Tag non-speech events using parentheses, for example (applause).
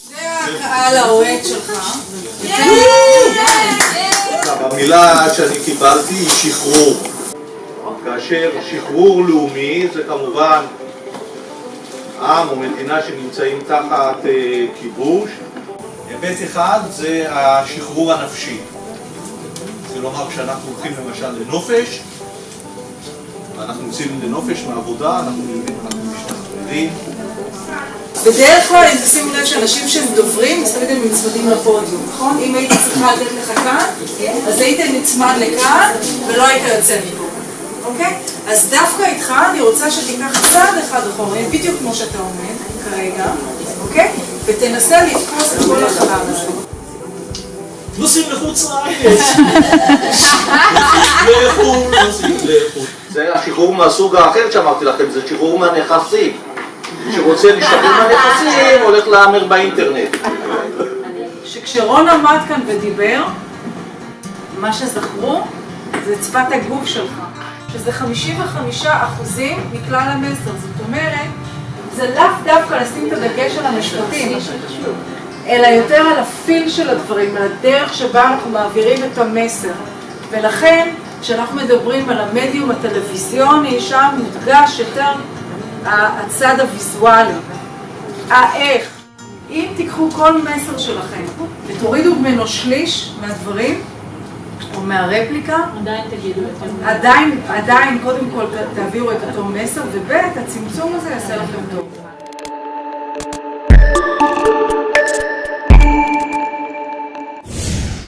זה הקהל האוהד שלך. המילה שאני קיבלתי היא שחרור. כאשר שחרור לאומי זה כמובן עם או מדינה שנמצאים תחת אה, כיבוש. היבט אחד זה השחרור הנפשי. זה לומר כשאנחנו הולכים למשל לנופש, ואנחנו יוצאים לנופש מעבודה, אנחנו יודעים, אנחנו משתחררים. בדרך כלל, אם תשימו לב שאנשים שהם דוברים, אז תמיד הם נצמדים לפודיום, נכון? אם הייתי צריכה לתת לך כאן, אז היית נצמד לכאן, ולא היית יוצא מפה, אוקיי? אז דווקא איתך אני רוצה שתיקח צעד אחד אחורה, בדיוק כמו שאתה עומד כרגע, אוקיי? ותנסה לתפוס את כל החלל הזה. נוסעים לחוץ לארץ. (laughs) זה השחרור מהסוג האחר שאמרתי לכם, זה שחרור מהנכסים. מי שרוצה להשתחרר מהנכסים הולך להמר באינטרנט. שכשרון עמד כאן ודיבר, מה שזכרו זה שפת הגוף שלך, שזה 55 אחוזים מכלל המסר. זאת אומרת, זה לאו דווקא לשים את הדגש על המשפטים, אלא יותר על הפיל של הדברים, על הדרך שבה אנחנו מעבירים את המסר. ולכן, כשאנחנו מדברים על המדיום הטלוויזיוני, שם מודגש יותר הצד הוויזואלי. האיך. אם תיקחו כל מסר שלכם ותורידו ממנו שליש מהדברים, או מהרפליקה, עדיין תגידו את זה. עדיין, עדיין, קודם כל תעבירו את אותו מסר, וב' הצמצום הזה יעשה לכם טוב.